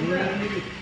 Yeah.